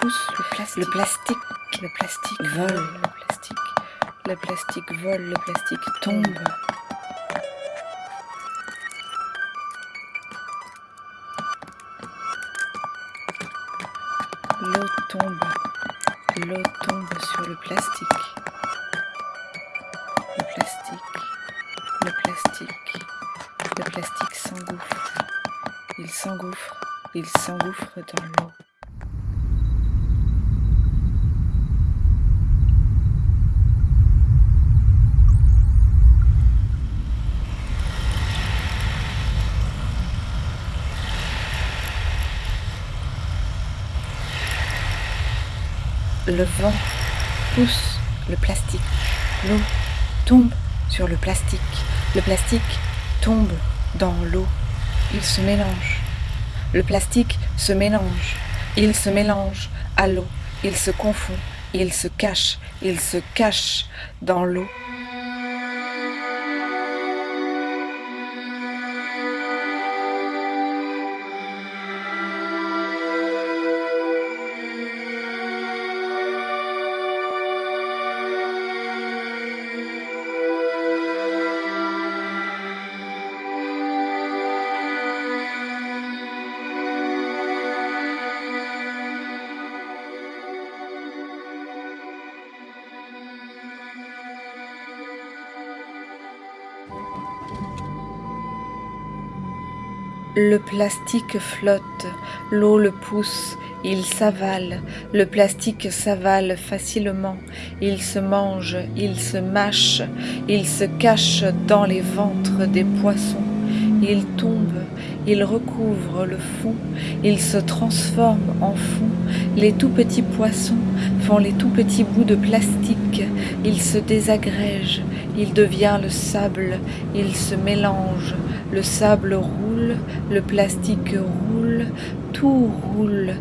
pousse. Le plastique, le plastique, le plastique. Vole, le plastique, le plastique vole, le plastique tombe. L'eau tombe, l'eau tombe sur le plastique. Le plastique, le plastique, le plastique s'engouffre. Il s'engouffre, il s'engouffre dans l'eau. Le vent pousse le plastique. L'eau tombe sur le plastique. Le plastique tombe dans l'eau. Il se mélange. Le plastique se mélange. Il se mélange à l'eau. Il se confond. Il se cache. Il se cache dans l'eau. Le plastique flotte, l'eau le pousse, il s'avale, le plastique s'avale facilement, il se mange, il se mâche, il se cache dans les ventres des poissons, il tombe, il recouvre le fond, il se transforme en fond, les tout petits poissons font les tout petits bouts de plastique, il se désagrège, il devient le sable, il se mélange, le sable roule, le plastique roule, tout roule,